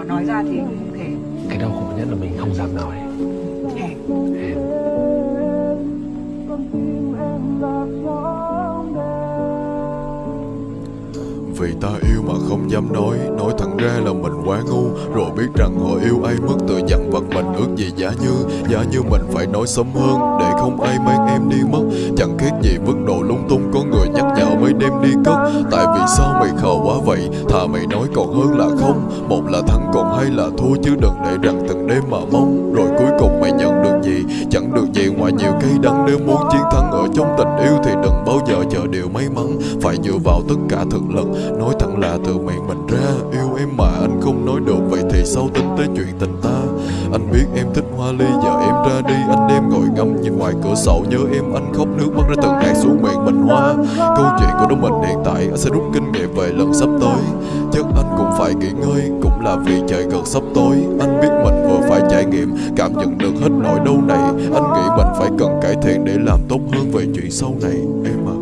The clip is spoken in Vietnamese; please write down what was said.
có nói ra thì không thể Cái đau khổ nhất là mình không dám nói. Hèn Vì ta yêu mà không dám nói Nói thẳng ra là mình quá ngu. Rồi biết rằng họ yêu ai mất tự dặn vặt mình ước gì giả như Giả như mình phải nói sớm hơn. Để không ai mang em đi mất Chẳng khác gì vứt đồ lung tung. Có người nhắc nhở mới đem đi cất Tại vì sao mày khờ quá vậy? Thà mày nói còn hơn là không. Một là thắng còn hai là thua Chứ đừng để rằng từng đêm mà mong. Rồi cuối cùng mày nhận được gì? Chẳng được gì ngoài nhiều cây đắng. Nếu muốn chiến thắng ở trong tình yêu Thì đừng bao giờ chờ điều may mắn. Phải dựa vào tất cả thực lực. Nói thẳng là từ miệng mình ra. Yêu em mà anh không nói được. Vậy thì sau tính tới chuyện tình ta? Anh biết em thích hoa ly. Giờ em ra đi. Anh em ngồi ngắm ngoài cửa sổ nhớ em anh khóc nước mắt ra từng hạt xuống miệng mình hoa. Câu chuyện của đôi mình hiện tại Anh sẽ rút kinh nghiệm về lần sắp tới. Chắc anh cũng phải nghỉ ngơi, Cũng là vì trời gần sắp tối. Anh biết mình vừa phải trải nghiệm, Cảm nhận được hết nỗi đau này. Anh nghĩ mình phải cần cải thiện Để làm tốt hơn về chuyện sau này. Em ạ